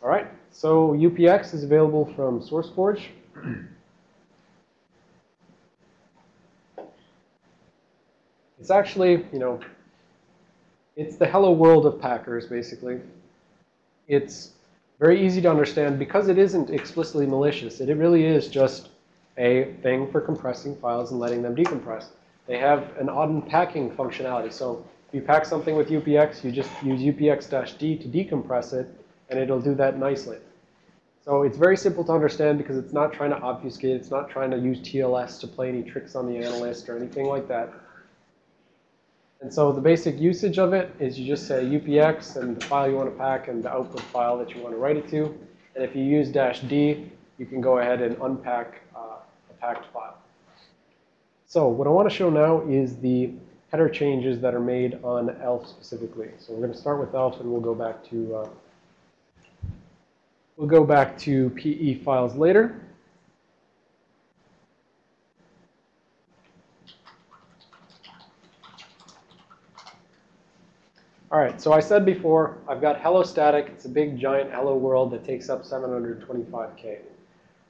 All right, so UPX is available from SourceForge. It's actually, you know, it's the hello world of Packers, basically. It's very easy to understand because it isn't explicitly malicious. It really is just a thing for compressing files and letting them decompress. They have an unpacking functionality. So if you pack something with UPX, you just use UPX-D to decompress it, and it'll do that nicely. So it's very simple to understand because it's not trying to obfuscate. It's not trying to use TLS to play any tricks on the analyst or anything like that. And so the basic usage of it is you just say UPX and the file you want to pack and the output file that you want to write it to. And if you use dash D, you can go ahead and unpack uh, a packed file. So what I want to show now is the header changes that are made on ELF specifically. So we're going to start with ELF and we'll go back to uh, we'll go back to PE files later. All right, so I said before, I've got hello static. It's a big, giant hello world that takes up 725K,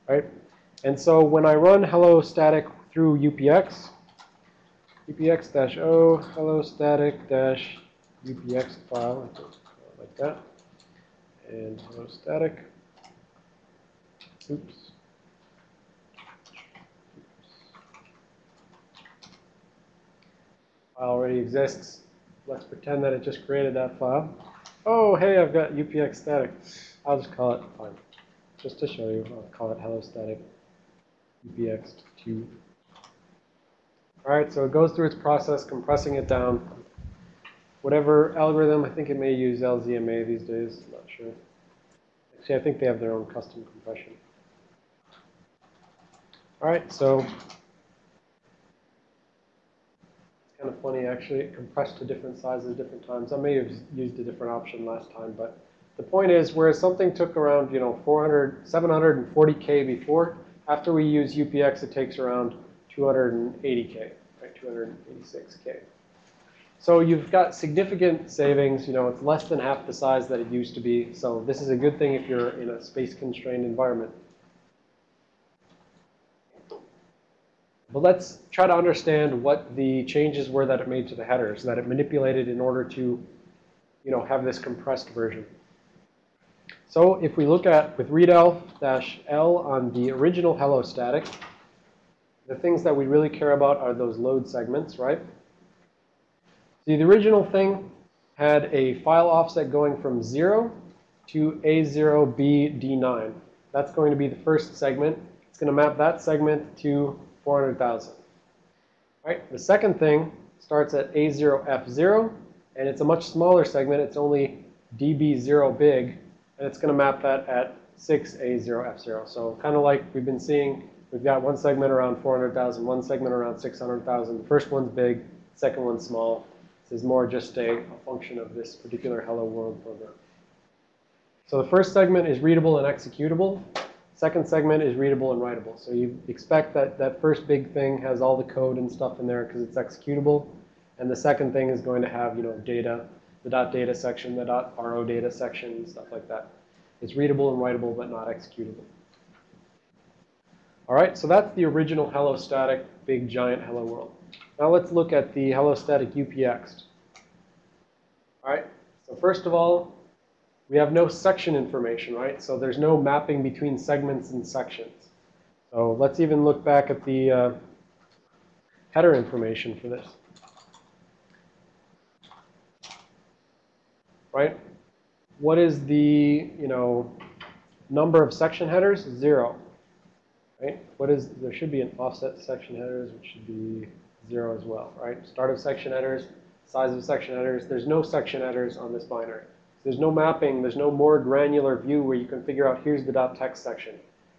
right? And so when I run hello static through UPX, UPX-O hello static-upx file, like that, and hello static, oops. File already exists. Let's pretend that it just created that file. Oh, hey, I've got UPX static. I'll just call it, fine. Just to show you, I'll call it hello static UPX2. All right, so it goes through its process, compressing it down. Whatever algorithm, I think it may use LZMA these days, I'm not sure. Actually, I think they have their own custom compression. All right, so it's kind of funny, actually. It compressed to different sizes different times. I may have used a different option last time, but the point is, whereas something took around, you know, 400, 740K before, after we use UPX, it takes around 280K, right, 286K. So you've got significant savings. You know, it's less than half the size that it used to be. So this is a good thing if you're in a space-constrained environment. But let's try to understand what the changes were that it made to the headers, that it manipulated in order to, you know, have this compressed version. So if we look at with readelf-l on the original hello static, the things that we really care about are those load segments, right? See, the original thing had a file offset going from 0 to A0BD9. That's going to be the first segment. It's going to map that segment to 400,000. Right? The second thing starts at A0F0, and it's a much smaller segment. It's only dB0 big, and it's going to map that at 6A0F0. So kind of like we've been seeing, we've got one segment around 400,000, one segment around 600,000. The first one's big, second one's small. This is more just a, a function of this particular Hello World program. So the first segment is readable and executable. Second segment is readable and writable. So you expect that that first big thing has all the code and stuff in there because it's executable. And the second thing is going to have, you know, data, the dot .data section, the dot .ro data section, stuff like that. It's readable and writable, but not executable. All right, so that's the original hello static big giant hello world. Now let's look at the hello static UPX. All right, so first of all, we have no section information, right? So there's no mapping between segments and sections. So let's even look back at the uh, header information for this. Right? What is the, you know, number of section headers? Zero. Right? What is, there should be an offset section headers, which should be zero as well, right? Start of section headers, size of section headers. There's no section headers on this binary. There's no mapping. There's no more granular view where you can figure out here's the .text section.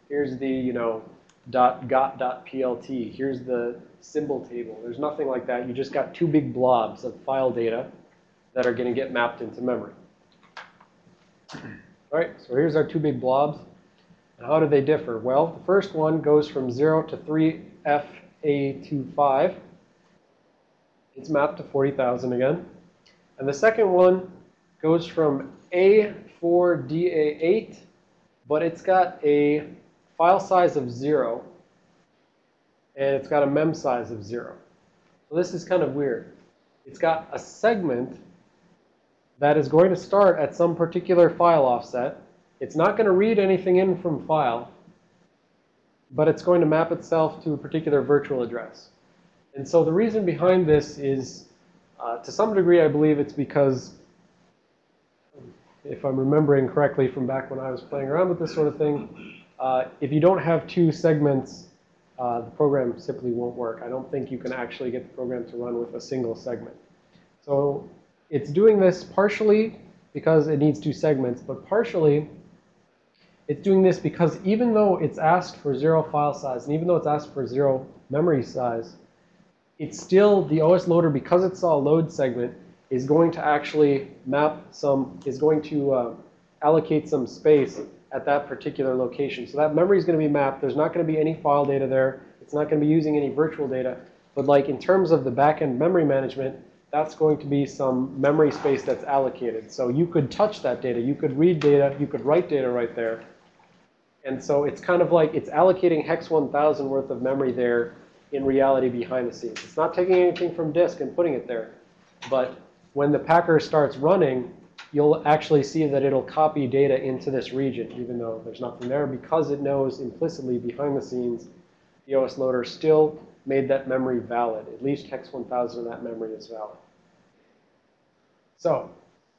Here's the, you know, .got.plt. Here's the symbol table. There's nothing like that. You just got two big blobs of file data that are going to get mapped into memory. All right, so here's our two big blobs. And how do they differ? Well, the first one goes from 0 to 3FA25. It's mapped to 40,000 again. And the second one goes from A4DA8, but it's got a file size of 0, and it's got a mem size of 0. So this is kind of weird. It's got a segment that is going to start at some particular file offset. It's not going to read anything in from file, but it's going to map itself to a particular virtual address. And so the reason behind this is, uh, to some degree, I believe it's because, if I'm remembering correctly from back when I was playing around with this sort of thing, uh, if you don't have two segments, uh, the program simply won't work. I don't think you can actually get the program to run with a single segment. So it's doing this partially because it needs two segments, but partially it's doing this because even though it's asked for zero file size, and even though it's asked for zero memory size, it's still, the OS loader, because it saw a load segment, is going to actually map some, is going to uh, allocate some space at that particular location. So that memory is going to be mapped. There's not going to be any file data there. It's not going to be using any virtual data. But like in terms of the backend memory management, that's going to be some memory space that's allocated. So you could touch that data. You could read data. You could write data right there. And so it's kind of like it's allocating hex 1000 worth of memory there in reality behind the scenes. It's not taking anything from disk and putting it there. But when the packer starts running, you'll actually see that it'll copy data into this region, even though there's nothing there, because it knows implicitly behind the scenes the OS loader still made that memory valid. At least hex 1000 of that memory is valid. So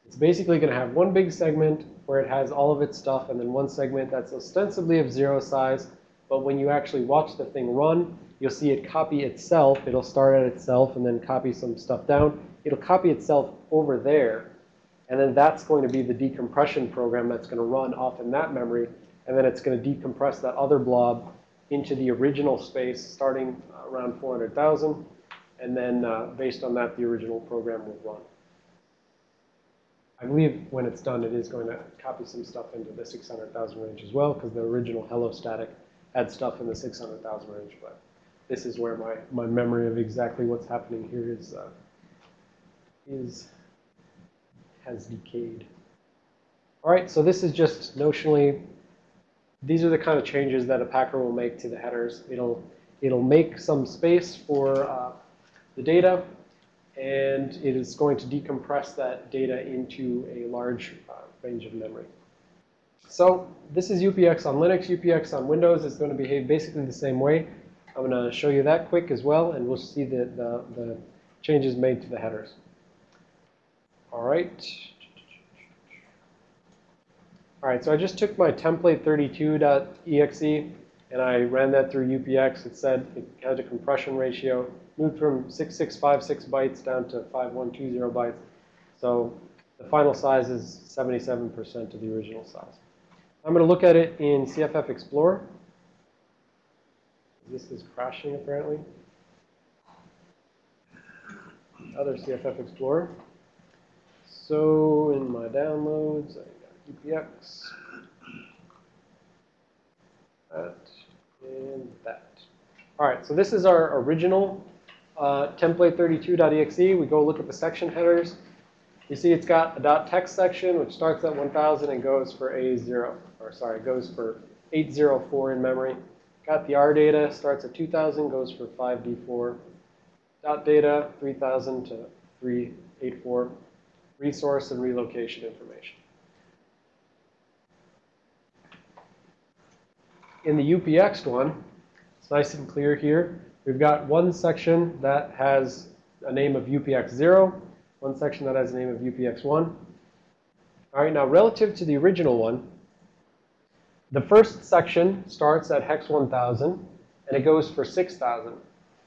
it's basically going to have one big segment where it has all of its stuff, and then one segment that's ostensibly of zero size. But when you actually watch the thing run, you'll see it copy itself. It'll start at itself and then copy some stuff down. It'll copy itself over there. And then that's going to be the decompression program that's going to run off in that memory. And then it's going to decompress that other blob into the original space starting around 400,000. And then uh, based on that, the original program will run. I believe when it's done, it is going to copy some stuff into the 600,000 range as well, because the original Hello Static had stuff in the 600,000 range. But this is where my, my memory of exactly what's happening here is, uh, is has decayed. All right, so this is just notionally, these are the kind of changes that a packer will make to the headers. It'll, it'll make some space for uh, the data and it is going to decompress that data into a large uh, range of memory. So this is UPX on Linux. UPX on Windows is going to behave basically the same way. I'm going to show you that quick as well, and we'll see the, the, the changes made to the headers. All right. All right, so I just took my template32.exe and I ran that through UPX. It said it had a compression ratio moved from 6656 bytes down to 5120 bytes. So the final size is 77% of the original size. I'm going to look at it in CFF Explorer. This is crashing apparently. Other CFF Explorer. So in my downloads, I got UPX, that, and that. All right, so this is our original uh, template32.exe, we go look at the section headers. You see it's got a .text section, which starts at 1000 and goes for A0, or sorry, goes for 804 in memory. Got the R data, starts at 2000, goes for 5D4. Dot data, 3000 to 384. Resource and relocation information. In the UPX one, it's nice and clear here. We've got one section that has a name of UPX0, one section that has a name of UPX1. All right, now relative to the original one, the first section starts at hex 1000 and it goes for 6000.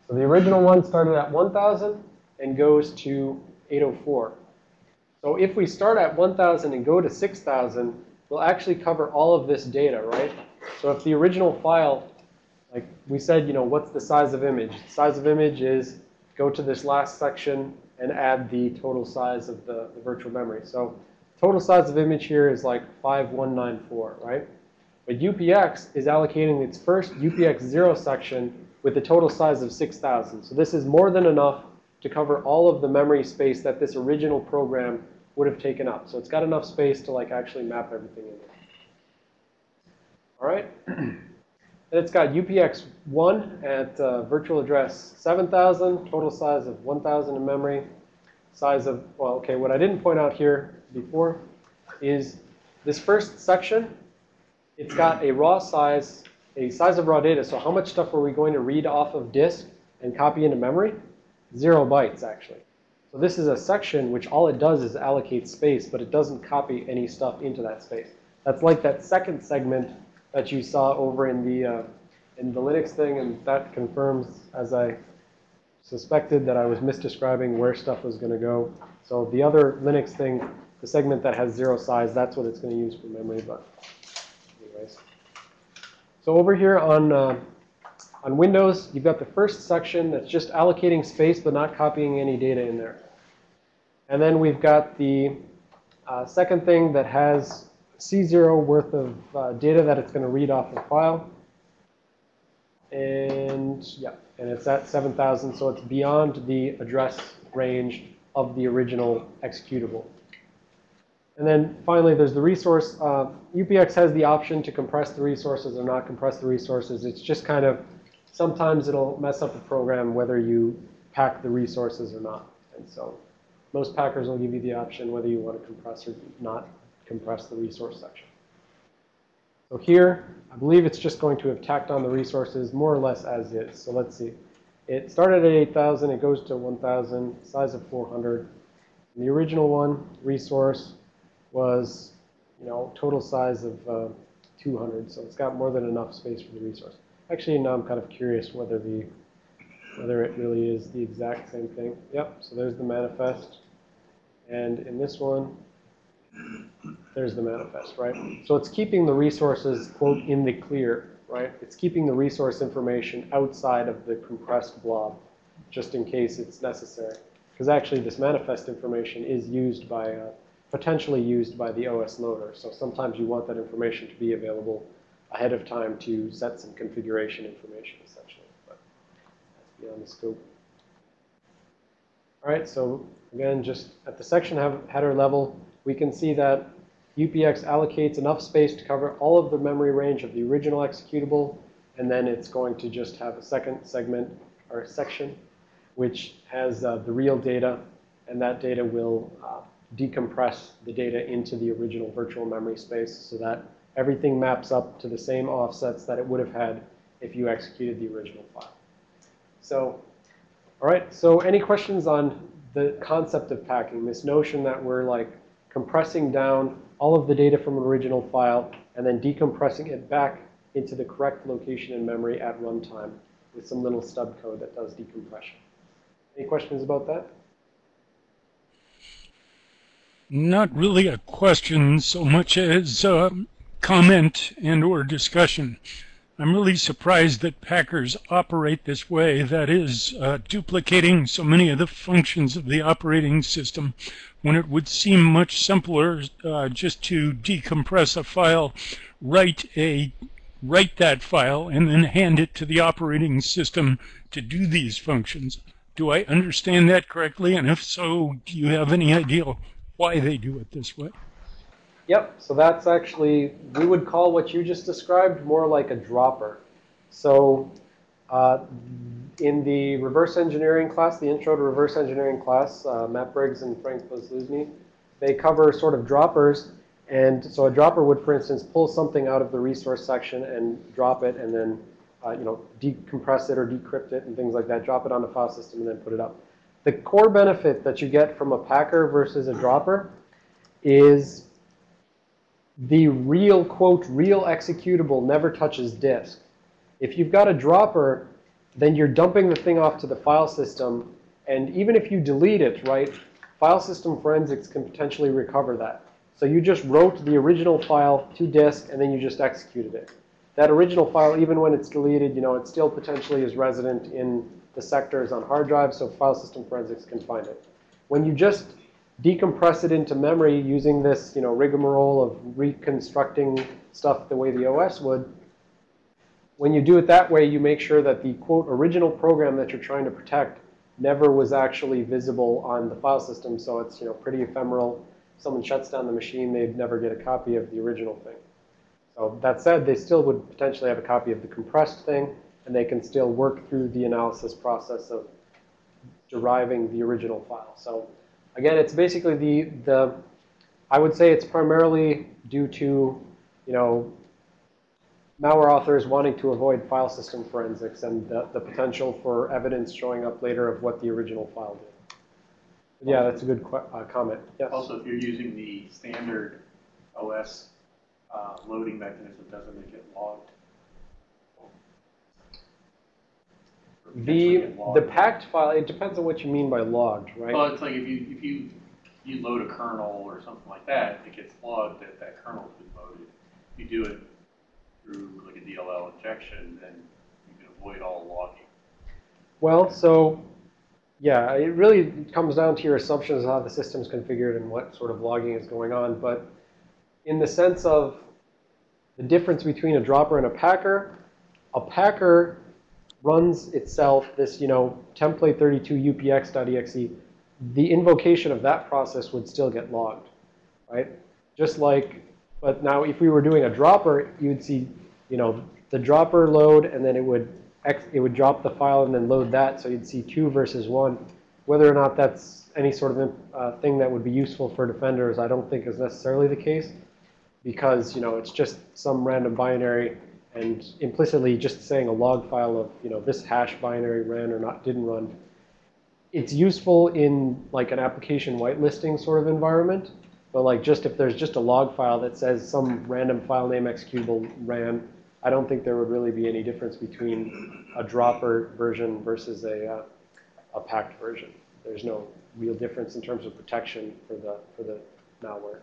So the original one started at 1000 and goes to 804. So if we start at 1000 and go to 6000, we'll actually cover all of this data, right? So if the original file like we said, you know, what's the size of image? The size of image is go to this last section and add the total size of the, the virtual memory. So total size of image here is like 5194, right? But UPX is allocating its first UPX0 section with a total size of 6,000. So this is more than enough to cover all of the memory space that this original program would have taken up. So it's got enough space to like actually map everything in there. All right. and it's got UPX1 at uh, virtual address 7,000, total size of 1,000 in memory, size of, well, okay, what I didn't point out here before is this first section, it's got a raw size, a size of raw data. So how much stuff are we going to read off of disk and copy into memory? Zero bytes, actually. So this is a section which all it does is allocate space, but it doesn't copy any stuff into that space. That's like that second segment that you saw over in the, uh, in the Linux thing, and that confirms, as I suspected, that I was misdescribing where stuff was going to go. So the other Linux thing, the segment that has zero size, that's what it's going to use for memory. But. So over here on, uh, on Windows, you've got the first section that's just allocating space but not copying any data in there. And then we've got the uh, second thing that has C0 worth of uh, data that it's going to read off the file. And yeah, and it's at 7,000, so it's beyond the address range of the original executable. And then finally, there's the resource. Uh, UPX has the option to compress the resources or not compress the resources. It's just kind of, sometimes it'll mess up the program whether you pack the resources or not. And so most packers will give you the option whether you want to compress or not compress the resource section. So here, I believe it's just going to have tacked on the resources more or less as is. So let's see. It started at 8,000. It goes to 1,000, size of 400. And the original one, resource, was, you know, total size of uh, 200. So it's got more than enough space for the resource. Actually, now I'm kind of curious whether the whether it really is the exact same thing. Yep, so there's the manifest. And in this one, there's the manifest, right? So it's keeping the resources, quote, in the clear, right? It's keeping the resource information outside of the compressed blob, just in case it's necessary. Because actually this manifest information is used by, uh, potentially used by the OS loader. So sometimes you want that information to be available ahead of time to set some configuration information, essentially. But that's beyond the scope. All right, so again, just at the section header level, we can see that UPX allocates enough space to cover all of the memory range of the original executable, and then it's going to just have a second segment or section which has uh, the real data, and that data will uh, decompress the data into the original virtual memory space so that everything maps up to the same offsets that it would have had if you executed the original file. So, all right, so any questions on the concept of packing, this notion that we're like compressing down all of the data from an original file, and then decompressing it back into the correct location in memory at runtime with some little stub code that does decompression. Any questions about that? Not really a question so much as a comment and or discussion. I'm really surprised that Packers operate this way, that is, uh, duplicating so many of the functions of the operating system when it would seem much simpler uh, just to decompress a file, write a write that file, and then hand it to the operating system to do these functions. Do I understand that correctly? And if so, do you have any idea why they do it this way? Yep, so that's actually, we would call what you just described more like a dropper. So uh, in the reverse engineering class, the intro to reverse engineering class, uh, Matt Briggs and Frank Poslusny, they cover sort of droppers. And so a dropper would, for instance, pull something out of the resource section and drop it and then, uh, you know, decompress it or decrypt it and things like that, drop it on the file system and then put it up. The core benefit that you get from a packer versus a dropper is the real, quote, real executable never touches disk. If you've got a dropper, then you're dumping the thing off to the file system. And even if you delete it, right, file system forensics can potentially recover that. So you just wrote the original file to disk, and then you just executed it. That original file, even when it's deleted, you know, it still potentially is resident in the sectors on hard drives, so file system forensics can find it. When you just decompress it into memory using this, you know, rigmarole of reconstructing stuff the way the OS would, when you do it that way, you make sure that the, quote, original program that you're trying to protect never was actually visible on the file system. So it's, you know, pretty ephemeral. someone shuts down the machine, they'd never get a copy of the original thing. So that said, they still would potentially have a copy of the compressed thing, and they can still work through the analysis process of deriving the original file. So again, it's basically the, the I would say it's primarily due to, you know, malware authors wanting to avoid file system forensics and the, the potential for evidence showing up later of what the original file did. Yeah, that's a good uh, comment. Yes. Also, if you're using the standard OS uh, loading mechanism, doesn't it get logged? Or potentially The, the packed file, it depends on what you mean by logged, right? Well, it's like if you, if you, you load a kernel or something like that, it gets logged that that kernel's been loaded. If you do it through like a DLL injection, then you can avoid all logging. Well, so yeah, it really comes down to your assumptions of how the system's configured and what sort of logging is going on. But in the sense of the difference between a dropper and a packer, a packer runs itself this, you know, template 32 upx.exe. The invocation of that process would still get logged, right? Just like, but now if we were doing a dropper, you'd see, you know, the dropper load, and then it would it would drop the file and then load that, so you'd see two versus one. Whether or not that's any sort of uh, thing that would be useful for defenders, I don't think is necessarily the case, because you know it's just some random binary, and implicitly just saying a log file of you know this hash binary ran or not didn't run. It's useful in like an application whitelisting sort of environment, but like just if there's just a log file that says some random file name executable ran, I don't think there would really be any difference between a dropper version versus a, uh, a packed version. There's no real difference in terms of protection for the, for the malware.